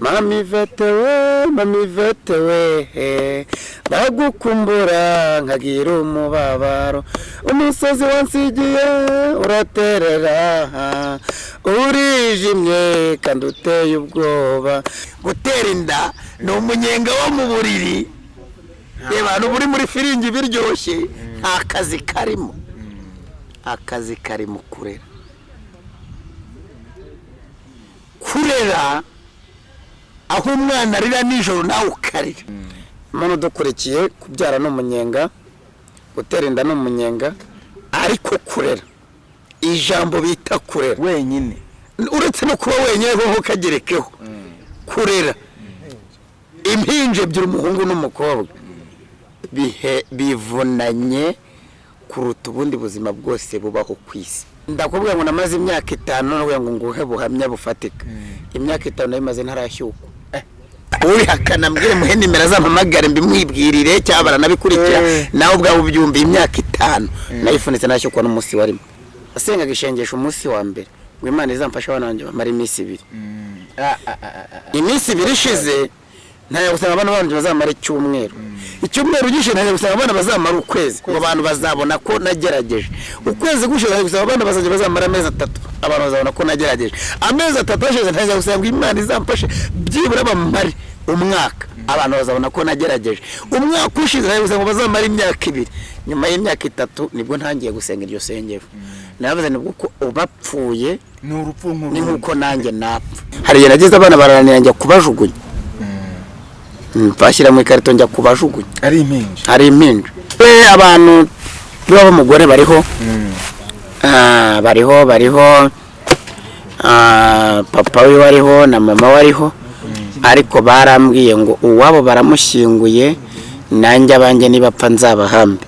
mami vete we mami vete we ndagukumbura nkagira umubabaro. Umusozi wansigiye uraterera urijimye kandi uteye ubwoba. Gutera inda ni umunyenga wo mu buriri. Reba abantu buri muri firingi biryoshye nta kazi karimo. Akazi kari mu kurera. Kurera aho umwana arira nijoro nawe ukarira. Mpano dukurikiye kubyara ni umunyenga gutera inda ni umunyenga ariko kurera. Ijambo bita kurera. Wenyine. Uretse no kuba wenyine ho kagerekeho. Kurera. Impinja ebyiri umuhungu n'umukobwa. Bihe bivunanye kuruta ubundi buzima bwose bubaho ku isi. Ndakubwira ngo namaze imyaka itanu ngo nguhe buhamya bufatika. Imyaka itanu nayimaze ntarashyukwa. Urihakana mbwire muhe nimero azampamagare mbimwibwirire cyangwa baranabikurikira nawe ubwawe ubyumva imyaka itanu. Nayifunitse nashyukwa n'umunsi warimo asengaga ishengesha umunsi wa mbere. Ngo imana izamfashe abana banjye bamara iminsi ibiri. Iminsi ibiri ishize ntajya gusanga abana banjye bazamara icyumweru. Icyumweru gishize ntajya gusanga abana bazamara ukwezi. Ngo abantu bazabona ko nagerageje. Ukwezi gushize ntajya gusanga abana bazajya bazamara amezi atatu. Abantu bazabona ko nagerageje. Amezi atatu ashize ntajya gusanga imana izamfashe byibura bamare umwaka. Abantu bazabona ko nagerageje. Umwaka ushize ntajya gusanga bazamara imyaka ibiri. Nyuma y'imyaka itatu ni bwo ntangiye gusenga iryo sengero navuze ni bwo ko ubapfuye ni urupfu nk'uko nanjye napfa. Hari igihe nageze abana barananira njya kubajugunya. Bashyira mu ikarito njya kubajugunya ari impinja. Hari impinja. Abantu b'umugore bariho. Ah, bariho bariho. Ah, papa we wariho na mama wariho. Ariko barambwiye ngo uwabo baramushyinguye nanjye abanjye nibapfa nzabahambe.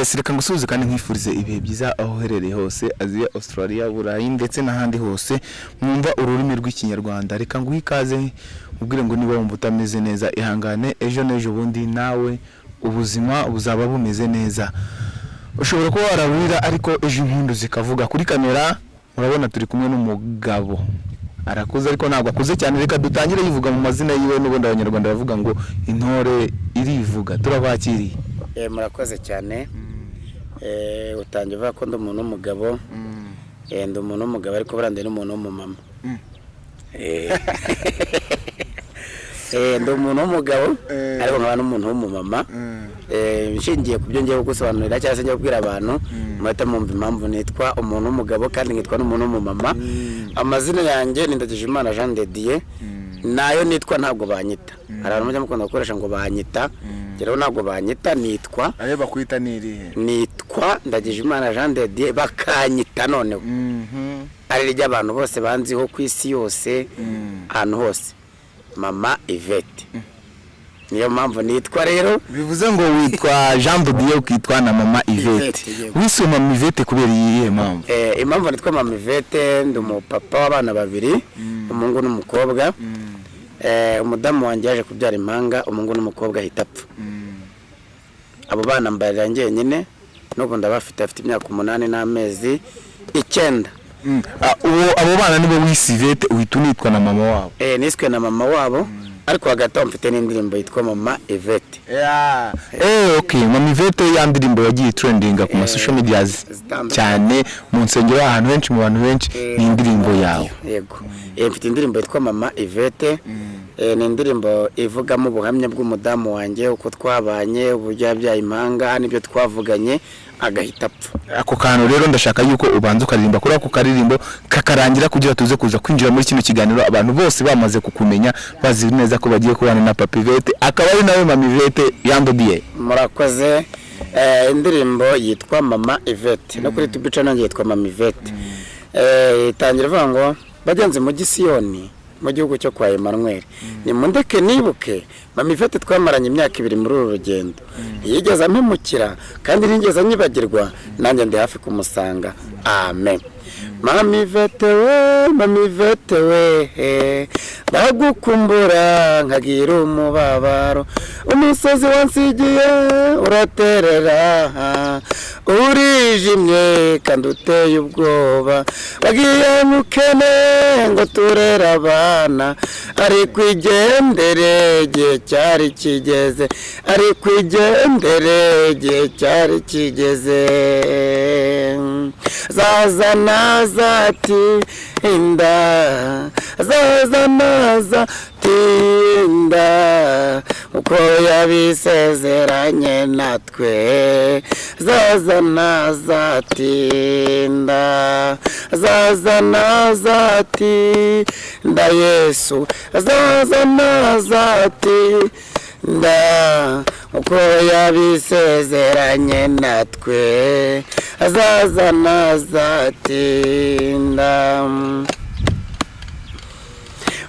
Yes reka ngusuhuze kandi nkwifurize ibihe byiza aho uherereye hose aziya australia burayi ndetse n'ahandi hose mwumva ururimi rw'ikinyarwanda. Reka nguhe ikaze ubwire ngo niba wumva utameze neza ihangane ejo n'ejo bundi nawe ubuzima buzaba bumeze neza. Ushobora kuba warabwira ariko ejo impundu zikavuga. Kuri kamera murabona turi kumwe n'umugabo. Arakuze ariko ntabwo akuze cyane. Reka dutangire yivuga mu mazina yiwe n'ubundi abanyarwanda baravuga ngo intore irivuga. Turabakiriye Eh, murakoze cyane. Utangiye uvuga ko ndi umuntu w'umugabo. Eh, ndi umuntu w'umugabo ariko buriya ndi n'umuntu w'umumama. Eh. Eh, ndi umuntu w'umugabo Eh. ariko nkaba n'umuntu w'umumama. Eh, nshingiye ku byo ngiye gusobanurira cyangwa se ngiye kubwira abantu muhita mwumva impamvu nitwa umuntu w'umugabo kandi nkitwa n'umuntu w'umumama. Amazina yanjye ni Ndagijimana Jean de Dieu na yo nitwa ntabwo banyita. Hari abantu mujya mukunda gukoresha ngo banyita. Rero ntabwo banyita nitwa. Ayo bakwita ni irihe? Nitwa Ndagijimana Jean de Dieu bakanyita noneho. Ari ry'abantu bose banziho ku isi yose ahantu hose. Mama Yvette. Niyo mpamvu nitwa rero. Bivuze ngo witwa jean dodiye ukitwa na mama ivete wiswe mama ivete kubera iyihe mpamvu? Eh, impamvu nitwa mama Yvette ndi umupapa w'abana babiri umuhungu n'umukobwa. Umudamu wanjye yaje kubyara impanga umuhungu n'umukobwa ahita apfa. Abo bana mbarira njyenyine n'ubu ndabafite afite imyaka umunani n'amezi icyenda. Mm. Ah, abo bana nibo wise ivete uhita unitwa na mama wabo? Eh, niswe na mama wabo. Ariko hagati aho mfite n'indirimbo yitwa mama Yvette. Eh okay mama ivete ya ndirimbo yagiye trendinga ku ma social medias zitandukanye. cyane mu nsengero ahantu henshi mu bantu benshi ni indirimbo yawe. Yego. Eh, mfite indirimbo yitwa mama Yvette. Eh, ni indirimbo ivugamo ubuhamya bw'umudamu wanjye uko twabanye uburyo yabyaye impanga n'ibyo twavuganye agahita apfa. Ako kantu rero ndashaka yuko ubanza ukaririmba kuri ako karirimbo kakarangira kugira tuze kuza kwinjira muri kino kiganiro abantu bose bamaze kukumenya bazi neza ko bagiye kubana na papa ivete akaba ari nawe mama ivete yandodiye murakoze. Eh, indirimbo yitwa mama Yvette. No kuri tubica nanjye yitwa mama Yvette. Eh, itangira ivuga ngo bagenzi mu gisiyoni mu gihugu cyo kwa Emmanuel. Ni mundeke nibuke mama Yvette twamaranye imyaka ibiri muri uru rugendo. Yigeze ampemukira kandi ntigeze anyibagirwa nanjye ndi hafi kumusanga. Amen. Mama Yvette we mamivete we ndagukumbura nkagira umubabaro. Umusozi wansigiye uraterera. Urijimye kandi uteye ubwoba. Wagiye mukene ngo turere abana. Ariko igendere igihe cyari kigeze. Ariko igendere igihe cyari kigeze. Zaza nazati inda. Zaza nazati inda uko yabisezeranye natwe. Zaza nazatinda zaza nazatinda yesu. Zaza nazatinda uko yabisezeranye natwe. Azaza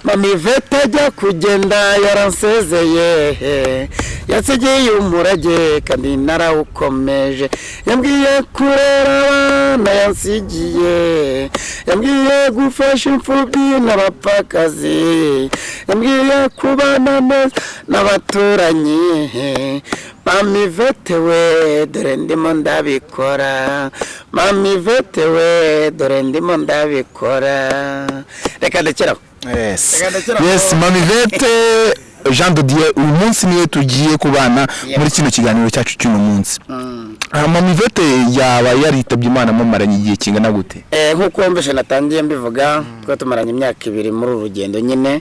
nazatinda mamivete ajya kugenda yaransezeye. Yasigiye umurage kandi narawukomeje. Yambwiye kurera abana yansigiye. Yambwiye gufasha imfubyi n'abapfakazi. Yambwiye kubana n'abaturanyi. Mamivete we dore ndimo ndabikora. Mamivete we dore ndimo ndabikora. Reka ndekeraho yes. Reka ndekeraho. yes mamivete jean dodier uyu munsi ni we tugiye kubana muri kino kiganiro cyacu cy'uno munsi. Ah, mamivete yaba yaritabye imana mumaranye igihe kingana gute? Eh, nk'uko wumvise natangiye mbivuga twari tumaranye imyaka ibiri muri uru rugendo nyine.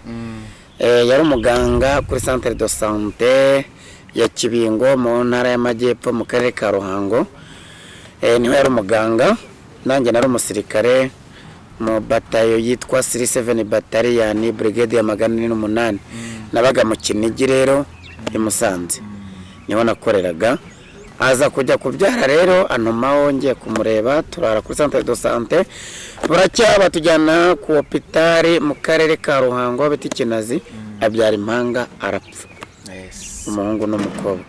Eh, yari umuganga kuri centre de sante ya kibingo mu ntara y'amajyepfo mu karere ka ruhango. Eh, ni ho yari umuganga. Nanjye nari umusirikare mu batayo yitwa siri seveni bataliyani brigade ya magana ane n'umunani. Nabaga mu kinigi rero i musanze. Niho nakoreraga. Aza kujya kubyara rero antumaho ngiye kumureba turara kuri centre de sante buracya batujyana ku hopitari mu karere ka ruhango bita ikinazi abyara impanga arapfa. Umuhungu n'umukobwa.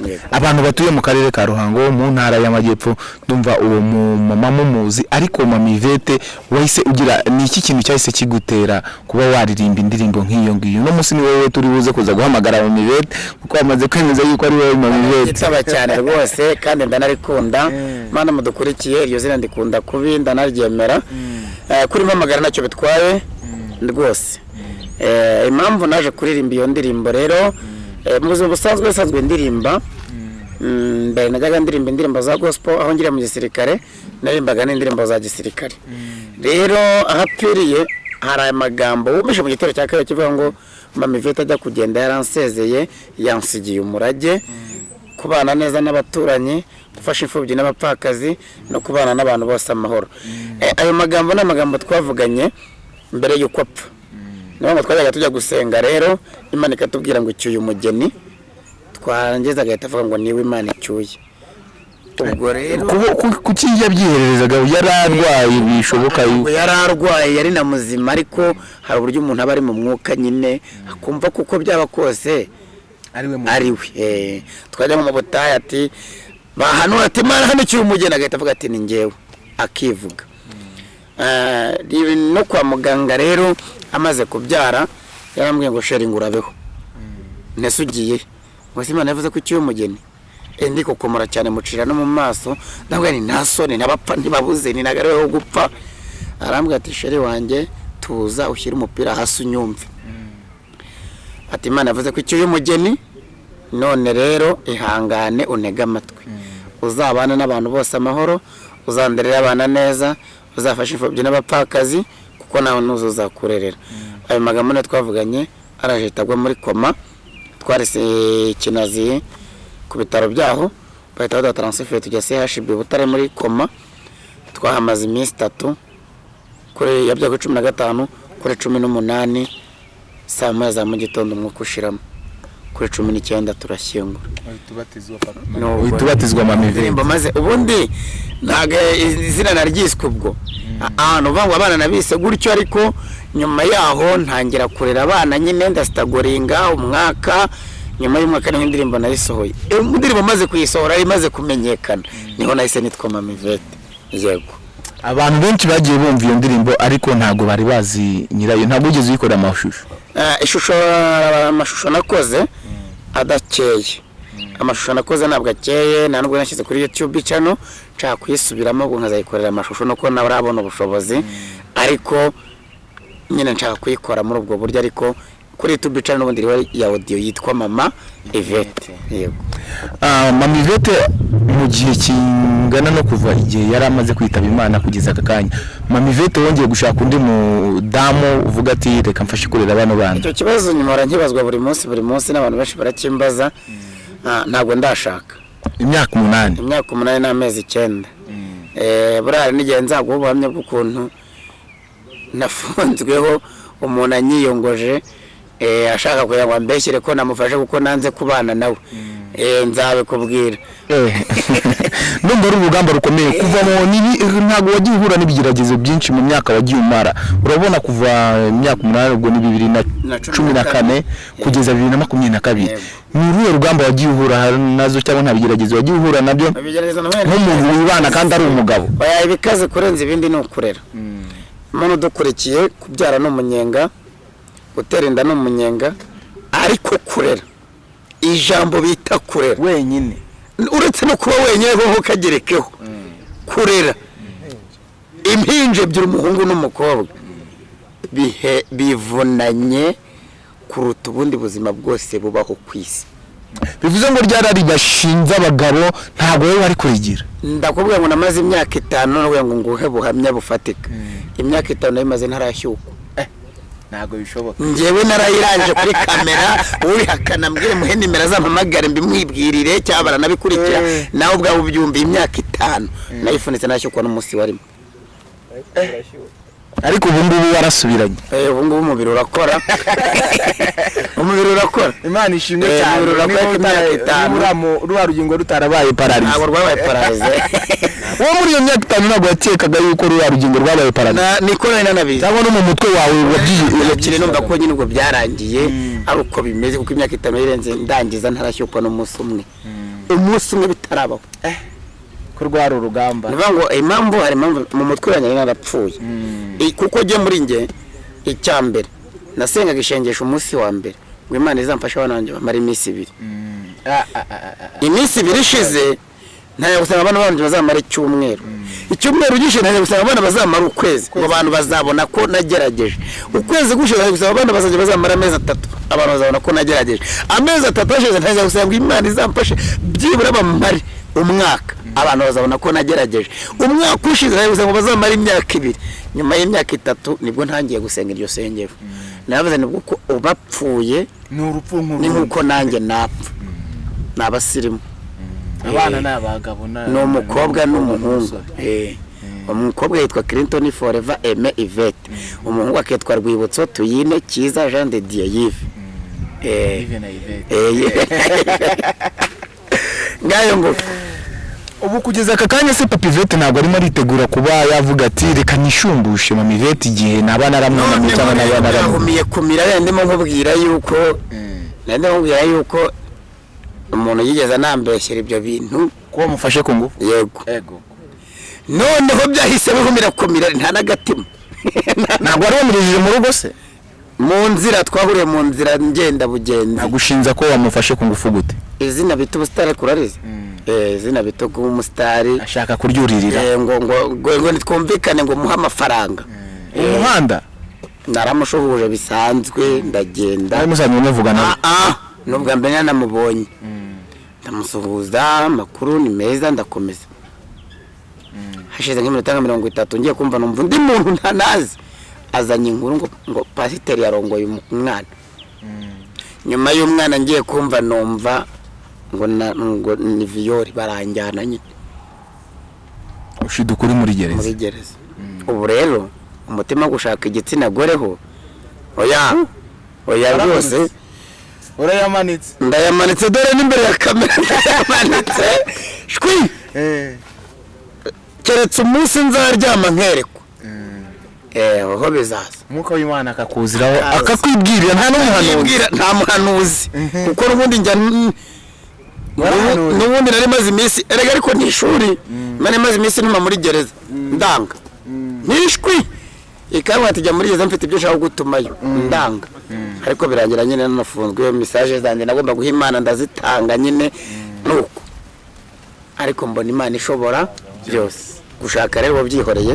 Yego. abantu batuye mu karere ka ruhango mu ntara y'amajyepfo ndumva uwo mumama mumuzi ariko mamivete wahise ugira ni iki kintu cyahise kigutera kuba waririmba indirimbo nk'iyo ngiyo? Uno munsi ni wowe turi buze kuza guhamagara mamivete kuko wamaze kwemeza yuko ari wowe mamivete itaba cyane rwose kandi ndanarikunda. Mana mudukurikiye iryo zina ndikunda kubi ndanaryemera Eh, kuri mpamagara ntacyo bitwaye rwose. Eh, impamvu naje kuririmba iyo ndirimbo rero mu buzima busanzwe busanzwe ndirimba. Mm, mbere najyaga ndirimba indirimbo za gospel aho ngira mu gisirikare naririmbaga n'indirimbo za gisirikare. Rero ahapfiriye hari amagambo wumvishe mu gitero cya kabiri kivuga ngo mamivete ajya kugenda yaransezeye yansigiye umurage. Kubana neza n'abaturanyi gufasha imfubyi n'abapfakazi no kubana n'abantu bose amahoro. Eh, ayo magambo ni amagambo twavuganye mbere y'uko apfa. Niyo ngo twajyaga tujya gusenga rero imana ikatubwira ngo icyuye umugeni. Twarangiza agahita avuga ngo ni we imana icyuye. Ubwo rero kuki yabyihererezaga yari arwaye bishoboka yuko. Yari arwaye yari na muzima ariko hari uburyo umuntu aba ari mu mwuka nyine akumva kuko byaba kose ari we Eh, twajya mu butayu ati bahanura ati mara hano icyuye umugeni agahita avuga ati ni ngewe akivuga. No kwa muganga rero amaze kubyara yarambwiye ngo sheri ngo urabeho ntese ugiye? Ngo se imana yavuze ko icyuye umugeni Eh, ndi kukomora cyane mucira no mu maso. Ndabwira ni nta soni n'abapfa ntibabuze ni nagareweho gupfa. Arambwira ati sheri wanjye tuza ushyire umupira hasi unyumve. Ati imana yavuze ko icyuye umugeni none rero ihangane unege amatwi. Uzabana n'abantu bose amahoro uzanderera abana neza uzafasha imfubyi n'abapfakazi kuko nawe nuzo uzakurerera ayo magambo niyo twavuganye araje agwa muri koma twarese kinazi ku bitaro byaho bahita baduha taransiferi tujya CHB Butare muri koma twahamaze iminsi itatu kuri yabyaga cumi na gatanu kuri cumi n'umunani saa moya za mu gitondo umwuka ushiramo. Kuri cumi n'icyenda turashyingura. Uhita ubatizwa mamivete indirimbo maze ubundi ntabwo izina naryiswe ubwo. Ahantu uvuga ngo abana nabise gutyo ariko nyuma yaho ntangira kurera abana nyine ndasitagoringa umwaka nyuma y'umwaka ni ho indirimbo nayisohoye. Indirimbo maze kuyisohora imaze kumenyekana. Niho nahise nitwa mamivete yego. Abantu benshi bagiye bumva iyo ndirimbo ariko ntabwo bari bazi nyirayo ntabwo wigeze uyikorera amashusho. Eh, ishusho amashusho nakoze. Adakeye. Amashusho nakoze ntabwo akeye nta nubwo nashyize kuri youtube channel nshaka kuyisubiramo ubwo nkazayikorera amashusho nuko nawe urabona ubushobozi. Ariko nyine nshaka kuyikora muri ubwo buryo ariko kuri youtube channel ubundi iriho ya audio yitwa mama yego. Ah, mama Yvette mu gihe kingana no kuva igihe yari amaze kwitaba imana kugeza aka kanya mama Yvette wongeye gushaka undi mudamu uvuga ati reka mfashe kurera bano bana icyo kibazo nyuma nkibazwa buri munsi buri munsi n'abantu benshi barakimbaza. Ah, ntabwo ndashaka. Imyaka umunani. Imyaka umunani n'amezi icyenda. Eh, buriya hari n'igihe nzaguha ubuhamya bw'ukuntu nafunzweho umuntu anyiyongoje ashaka kugira ngo ambeshyire ko namufashe kuko nanze kubana nawe. Eh, nzabikubwira. Eh, ndumva ari urugamba rukomeye. Kuva mu ntabwo wagiye uhura n'ibigeragezo byinshi mu myaka wagiye umara. Urabona kuva imyaka umunani ubwo ni bibiri na cumi na kane. kugeza bibiri na makumyabiri na kabiri. Ni uruhe rugamba wagiye uhura na zo cyangwa nta bigeragezo wagiye uhura na byo? Nk'umuntu wibana kandi ari umugabo. Ibikaze kurenza ibindi ni ukurera. Umuntu udukurikiye kubyara ni umunyenga. Gutera inda ni umunyenga ariko kurera. Ijambo bita kurera. Wenyine. Uretse no kuba wenyine ho ukagerekeho kurera. Impinja ebyiri umuhungu n'umukobwa. Bihe bivunanye kuruta ubundi buzima bwose bubaho ku isi. Bivuze ngo ryarari bashinze abagabo ntabwo wowe wari kurigira ndakubwira ngo namaze imyaka itanu ngo nguhe buhamya bufatika. Imyaka itanu nayimaze ntarashyukwa. Ntabwo bishoboka. Ngewe narayirangije kuri kamera urihakana mbwire muhe nimero azampamagare mbimwibwirire cyangwa baranabikurikira nawe ubwawe ubyumviye imyaka itanu. Nayifunitse nashyukwa n'umunsi warimo. Ariko ubu ngubu warasubiranye. Eh, ubu ngubu umubiri urakora. Umubiri urakora. Imana ishimwe Eh, cyane. imyaka itanu. ruriya rugingo rutarabaye pararize ntabwo rwabaye pararize uwo muri iyo myaka itanu ntabwo yakekaga yuko ruriya rugingo rwabaye pararize Na- niko nari nanabizi. Cyangwa no mu mutwe wawe wabyiye numva ko nyine ubwo byarangiye ari uko bimeze kuko imyaka itanu yirenze ndangiza ntarashyukwa n'umunsi umwe. Umunsi umwe bitarabaho. Ko rwari urugamba. Ni ngo impamvu hari impamvu mu mutwe wanjye narapfuye. I- kuko njye muri njye icya mbere nasengaga ishengesho umunsi wa mbere. Ngo imana izamfashe abana banjye bamara iminsi ibiri. Iminsi ibiri ishize ntajya gusanga abana banjye bazamara icyumweru. Icyumweru gishize ntajya gusanga abana bazamara ukwezi. Ngo abantu bazabona ko nagerageje. Ukwezi gushize ntajya gusanga abana bazajya bazamara amezi atatu. Abantu bazabona ko nagerageje. Amezi atatu ashize ntajya gusanga imana izamfashe byibura bamare umwaka. Abantu bazabona ko nagerageje. Umwaka ushize ntajya gusanga bazamara imyaka ibiri. Nyuma y'imyaka itatu ni bwo ntangiye gusenga iryo sengero. Navuze ni bwo ko ubapfuye ni urupfu ni nk'uko nanjye napfa. Ni abasirimu abana ni abagabo ni umukobwa n'umuhungu. Eh. umukobwa yitwa Clinton Forever Aime Yvette. Umuhungu akitwa Rwibutso Tuyine Kiza Jean de Dieu Yves Eh. Eh, ye- ngayo ngo. Ubu kugeza aka kanya se papa Yvette ntabwo arimo aritegura kuba yavuga ati reka nishumbushe mama Yvette igihe naba naramwunamye cyangwa naba naramwunamye yahumiye kumira ndimo nkubwira yuko ndimo nkubwira yuko umuntu yigeze anambeshyera ibyo bintu. Kuba mufashe ku ngufu? Yego. Ego noneho byahise bihumira kumira nta n'agatima ntabwo wari wamurijije mu rugo se? Mu nzira twahuriye mu nzira ngenda bugenzi. Nagushinza ko wamufashe ku ngufu gute? Izina bita ubusitari kurarize eh izina bita umusitari ashaka kuryuririra. Eh, ngo ngo ngo ngo nitwumvikane ngo muhe amafaranga. Umuhanda naramushuhuje bisanzwe ndagenda. Ari musanzwe muvugana. Ah ah nubwa mbere nanamubonye ndamusuhuza amakuru ni meza ndakomeza. Hashize nk'iminota nka mirongo itatu ngiye kumva numva undi muntu ntanazi. Azanye inkuru ngo pasiteri yarongoye umwana. Nyuma y'umwana ngiye kumva numva ngo ni viyori baranjyana nyine. Ushiduka uri muri gereza. Muri gereza. Ubu rero umutima wo gushaka igitsina gore ho. Oya oya rwose. Urayamanitse. Ndayamanitse dore n'imbere ya kamera ndayamanitse. Shwi! Keretse umunsi nzaryama nkerekwa. Eh. Aho bizaza. Umwuka w'imana akakuziraho akakwibwirira nta n'umuhanuzi. Nta muhanuzi. Kuko n'ubundi njya n'ubundi nari maze iminsi erega ariko ni ishuri. Nari maze iminsi ntuma muri gereza. Ndanga. Nishwi ikaba ati jya muri gereza mfite ibyo ushaka gutumayo ndanga. Ariko birangira nyine nanafunzwe mesaje zanjye nagomba guha imana ndazitanga nyine. Nuko. Ariko mbona imana ishobora byose. Gushaka rero byihoreye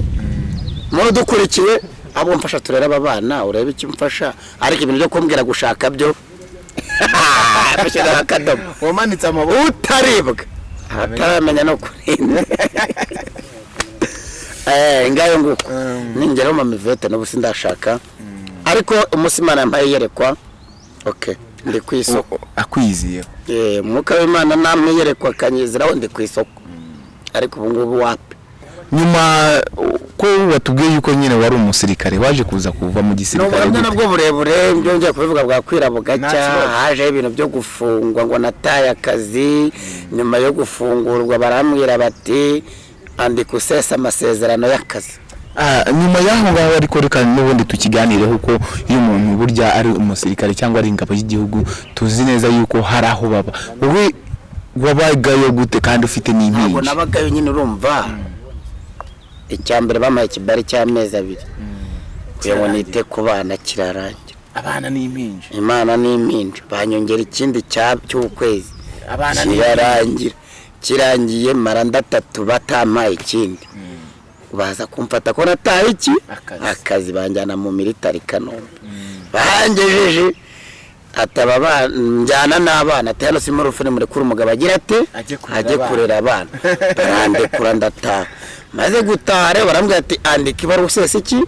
muri dukurikiye abo mfasha turere aba bana urebe icyo umfasha ariko ibintu byo kumbwira gushaka byo bashyiraho akadomo. Amaboko. Utaribwa. Ataramenya no kurinda. eh ngayo nguko. Ningera mu mivete n'ubu sindashaka. Ariko umunsi imana yampaye yerekwa. Okay ndi ku isoko. Akwiziyeho eh umwuka w'imana namwe yerekwa akanyiziraho ndi ku isoko. Ariko ubu ngubu wapi? Nyuma ko watubwiye yuko nyine wari umusirikare waje kuza kuva mu gisirikare gute? nabwo burebure ibyo ngiye kubivuga bwakwira bugacya hajeho ibintu byo gufungwa ngo nataye akazi nyuma yo gufungurwa barambwira bati andika usesa amasezerano y'akazi. Ah, nyuma y'aho ngaho ariko reka n'ubundi tukiganireho ko iyo umuntu burya ari umusirikare cyangwa ari ingabo y'igihugu tuzi neza yuko hari aho baba. Wowe wabagayo gute kandi ufite ntabwo n'impinja nabagayo nyine urumva. Icya mbere bampaye ikibari cy'amezi abiri. Kugira ngo nite ku bana kirarangira. Abana n'impinja. Imana n'impinja. Banyongera ikindi cy'ukwezi. Kirarangira. Kirangiye mara ndatatu batampaye ikindi baza kumfata ko nataye iki? Akazi. banjyana mu militari kanombe. Bangejeje ataba ba- njyana n'abana. Ati hano simuri ufune murekure umugabo. Agira ate Ajye kurera abana." barandekura ndataha. Maze gutaha rero barambwira ati andika ibaruwa usesa iki?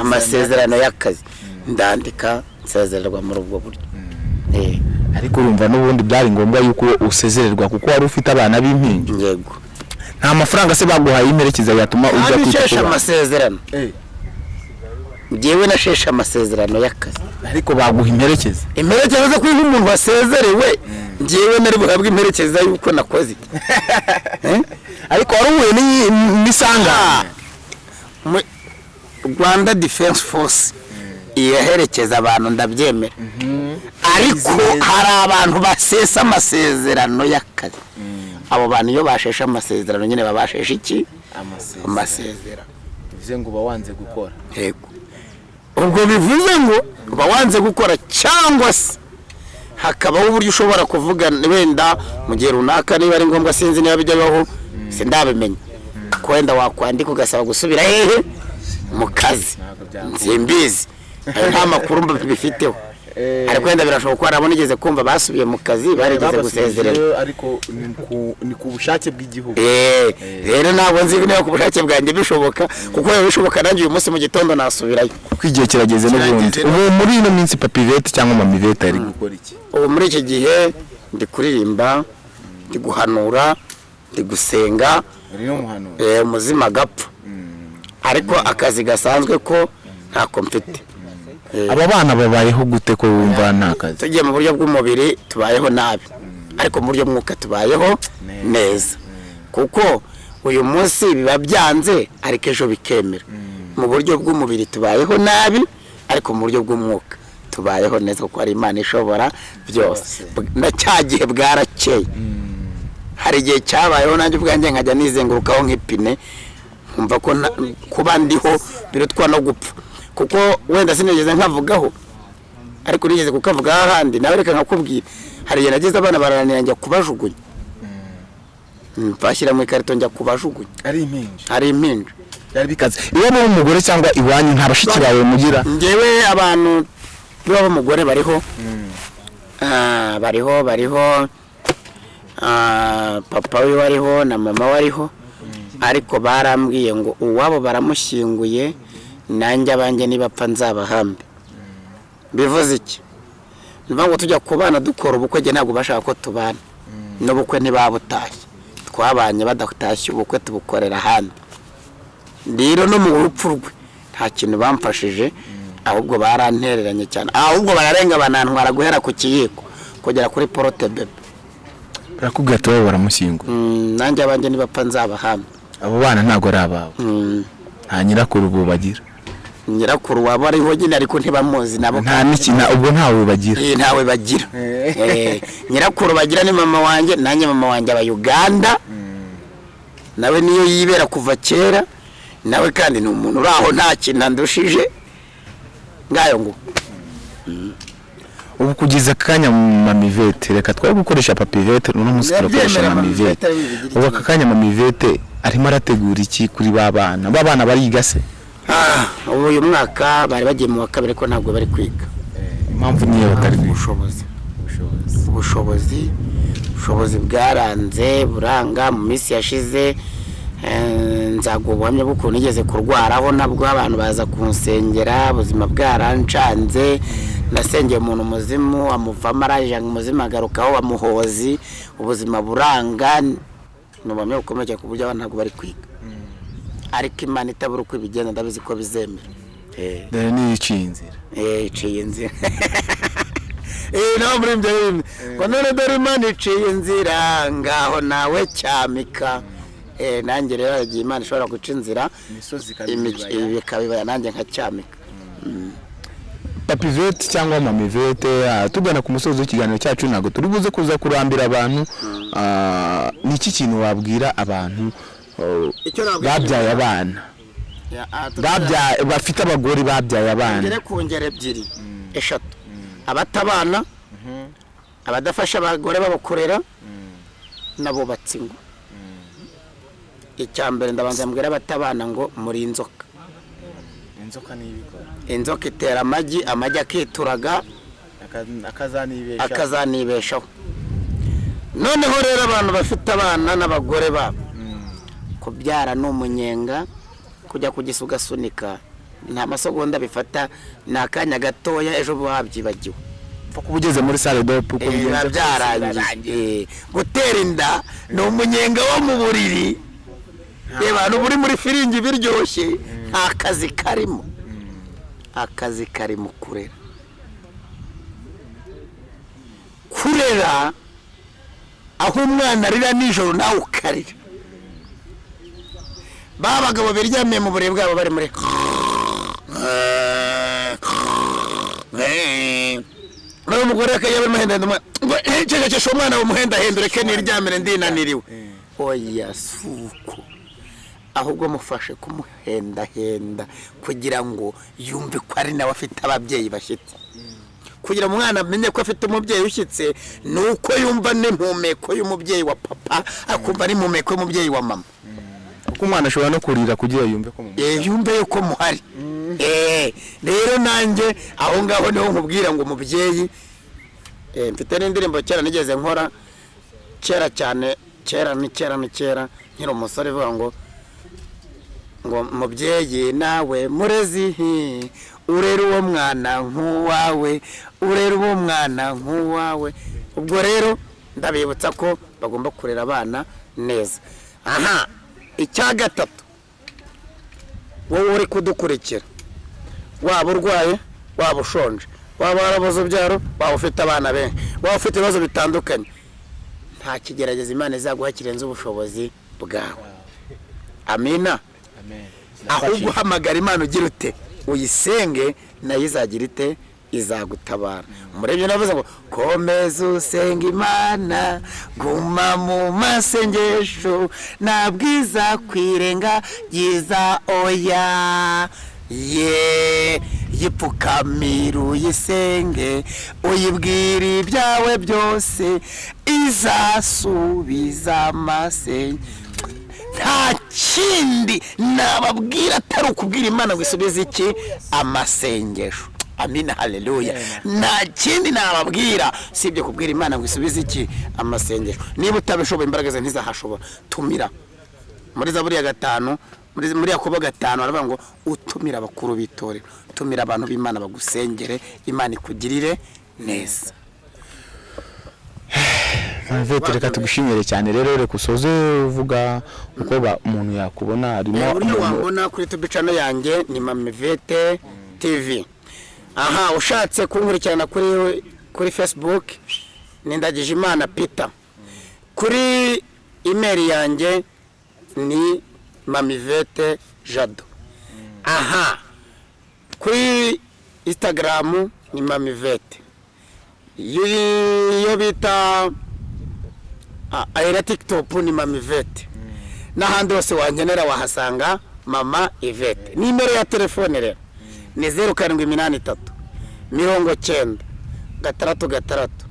Amasezerano. Y'akazi. Ndandika nsezererwa muri ubwo buryo. Eh, ariko urumva n'ubundi byari ngombwa yuko usezererwa kuko wari ufite abana b'impinja yego nta mafaranga se baguhaye y'imperekeza yatuma ujya kwita ku bana amasezerano njyewe nasheshe amasezerano y'akazi ariko baguha imperekeza imperekeza zo kuba umuntu wasezerewe njyewe nari buhabwe imperekeza y'uko nakoze Eh? ariko wari uhuye Mu- rwanda defense force iraherekeza abantu ndabyemera. Ariko hari abantu basesa amasezerano y'akazi. Abo bantu iyo basheshe amasezerano nyine baba basheshe iki? Amasezerano. Bivuze ngo uba wanze gukora. Yego. Ubwo bivuze ngo uba wanze gukora cyangwa se hakabaho uburyo ushobora kuvugana wenda mu gihe runaka niba ari ngombwa sinzi niba bijya bibaho sindabimenya ko wenda wakwandika ugasaba gusubira hehe mu kazi. Ntabwo byakunda. simbizi ayo nta makuru mbifiteho. Ariko wenda birashoboka ko hari abo nigeze kumva basubiye mu kazi barigeze gusezerera. ariko ni ku- bushake bw'igihugu. Eh, rero ntabwo nzi niba ku bushake bwanjye bishoboka kuko biba bishoboka nanjye uyu munsi mu gitondo nasubirayo. Ko igihe kirageze n'ubundi. Ubu muri ino minsi papivete cyangwa mamivete ari. Gukora iki? Ubu muri iki gihe ndi kuririmba ndi guhanura ndi gusenga eh, umuzima agapfa ariko akazi gasanzwe ko ntako mfite. Eh, aba bana babayeho gute ko wumva nta kazi? Tugiye mu buryo bw'umubiri tubayeho nabi. Ariko mu buryo bw'umwuka tubayeho neza. kuko uyu munsi biba byanze ariko ejo bikemera. Mu buryo bw'umubiri tubayeho nabi ariko mu buryo bw'umwuka tubayeho neza kuko hari imana ishobora byose. Na cya gihe bwarakeye. Hari igihe cyabayeho nanjye ubwanjye nkajya nizengurukaho nk'ipine nkumva ko kuba ndiho birutwa no gupfa. Kuko wenda sinigeze nkavugaho. Ariko nigeze kukavugaho ahandi nawe reka nkakubwira hari igihe nageze abana barananira njya kubajugunya Mm, bashyira mu ikarito njya kubajugunya. Ari impinja. Hari impinja. Byari bikaze. Iwabo w'umugore cyangwa iwanyu nta bashiki bawe mugira. Ngewe abantu b'iwabo umugore bariho. Ah, bariho bariho. Ah, papa we wariho na mama we ariho ariko barambwiye ngo uwabo baramushyinguye nanjye abanjye nibapfa nzabahambe bivuze iki? Ni ukuvuga ngo tujya ku bana dukora ubukwe njye ntabwo bashaka ko tubana. N'ubukwe ntibabutashye twabanye badatashye ubukwe tubukorera ahandi. Rero no mu rupfu rwe nta kintu bamfashije ahubwo barantereranye cyane. Ahubwo bararenga banantwara guhera ku kiyiko kugera kuri porote bebe. Barakubwira ati wowe baramushyinguye Mm, nanjye abanjye nibapfa nzabahambe abo bana ntabwo ari abawe. Mm, nta nyirakuru ubu bagira. Nyirakuru waba ariho nyine ariko ntibamuzi nabo nta n'ikina ubwo ntawe bagira Eh, ntawe bagira. Eh, nyirakuru bagira ni mama wanjye nanjye mama wanjye aba uganda. Nawe niyo yibera kuva kera. Nawe kandi ni umuntu uri aho nta kintu andushije ngayo ngo. Ubu kugeza akanya mamivete reka twari gukoresha papivete uno munsi turakoresha mamivete. ubu aka kanya mamivete arimo arategura iki kuri ba bana? Ba bana bariga se? Ubu uyu mwaka bari bagiye mu wa kabiri ko ntabwo bari kwiga. Impamvu niyo batari ubushobozi. Ubushobozi. Ubushobozi. Bwaranze buranga mu minsi yashize eh, nzaguha ubuhamya bw'ukuntu nigeze kurwaraho nabwo abantu baza kunsengera ubuzima bwarancanze. Nasengeye umuntu muzimu amuvamo araje umuzimu agarukaho wamuhozi ubuzima buranga. Ni ubuhamya bukomeye ku buryo abantu ntabwo bari kwiga. Ariko imana itabura uko ibigenza ndabizi ko bizemera. Eh. dore niyo iciye inzira. Eh, iciye inzira. Eh nawe muri ibyo bindi ngo none dore imana iciye inzira ngaho nawe cyamika. Nanjye rero igihe imana ishobora guca inzira bikabibaya nanjye nkacyamika papivete cyangwa mamivete ah, tugana ku musozi w'ikiganiro cyacu ntabwo turi buze kuza kurambira abantu. Ah, ni iki kintu wabwira abantu babyaye abana. Bafite abagore babyaye abana. Ngere ku ngero ebyiri. Eshatu. Abatabana abadafasha abagore babakorera n'abubatsi ingo icya mbere ndabanza mbwira abatabana ngo muri inzoka. Inzoka itera amagi amagi akituraga akazanibesha akazanibeshaho. Noneho rero abantu bafite abana n'abagore babo kubyara ni umunyenga kujya kugisa ugasunika nta masegonda bifata ni akanya gatoya ejo buba wabyibagiwe kuba ugeze muri sale dope uko Eh, biba byarangiye Eh, gutera inda ni umunyenga wo mu buriri. Reba abantu buri muri firingi biryoshye nta kazi karimo. Akazi kari mu kurera. Kurera aho umwana arira nijoro nawe ukarira. Ba bagabo biryamiye mu buriri bwabo bari muri nawe umugore akajya barimo henda umwana ngo cecekesha umwana wumuhendahenda ureke niryamire ndinaniriwe. Oya si uko ahubwo mufashe kumuhendahenda kugira ngo yumve ko ari nawe afite ababyeyi bashyitse kugira ngo umwana amenye ko afite umubyeyi ushyitse ni uko yumva n'impumeko y'umubyeyi wa papa akumva n'impumeko y'umubyeyi wa mama. Umwana ashobora no kurira kugira yumve ko mu Eh, yumve yuko muhari. Eh, rero nanjye aho ngaho ni ho nkubwira ngo umubyeyi eh, mfite n'indirimbo kera nigeze nkora kera cyane kera ni kera ni kera nkiri umusore ivuga ngo ngo mubyeyi nawe murezi urera uwo mwana nk'uwawe urera uwo mwana nk'uwawe. Ubwo rero ndabibutsa ko bagomba kurera abana neza. Aha icya gatatu wowe uri kudukurikira. Waba urwaye waba ushonje. Waba warabuze ubyaro waba ufite abana benshi. Waba ufite ibibazo bitandukanye. Nta kigerageza imana izaguha kirenze ubushobozi bwawe. Amina. Ahubwo uhamagara imana ugira ute uyisenge na yo izagira ite? Izagutabara. Umurebye navuze ngo komeza usenga imana guma mu masengesho nabwiza kwirenga yiza oya. Ye yipfukamira uyisenge uyibwira ibyawe byose izasubiza amasengesho nta kindi nababwira atari ukubwira imana ngo isubize iki? Amasengesho. Amina haleluya nta kindi nababwira. Sibye kubwira imana ngo isubize iki? Amasengesho. Niba utabishoboye imbaraga ze ntizahashobora. Tumira. Muri za buriya gatanu muri yakobo gatanu baravuga ngo utumire abakuru b'itorero tumira abantu b'imana bagusengere. Imana ikugirire neza. Mavete reka tugushimire cyane. Rero reka usoze uvuga uko umuntu yakubona harimo uburyo umuntu wambona kuri tubi cano yanjye ni mamivete tv aha ushatse kunkurikirana kuri kuri facebook ni ndagijimana peter. Kuri imeri yanjye ni mamivete jado. Aha instagram ni mamivete iyo bita ahera tiktok ni mamivete n'ahandi hose wankenera wahasanga mama ivete. Nimero ya telefone rero. Ni zeru karindwi iminani itatu mirongo cyenda gatandatu gatandatu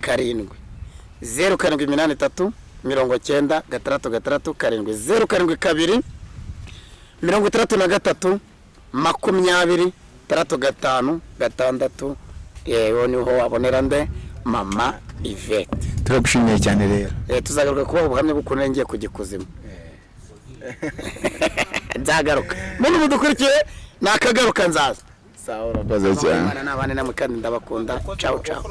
karindwi. Zeru karindwi iminani itatu mirongo cyenda gatandatu gatandatu karindwi. Zeru karindwi kabiri mirongo itandatu na gatatu. Makumyabiri. Itandatu gatanu. Gatandatu. Yewe ni ho wabonera nde? Mama ivete turagushimiye cyane rero. Eh, tuzagaruka kubaha ubuhamya bw'ukuntu ngiye kujya ikuzimu nzagaruka. Muntu mudukurikiye nakagaruka nzaza. Sawa urakoze cyane imana n'abana namwe kandi ndabakunda cawu cawu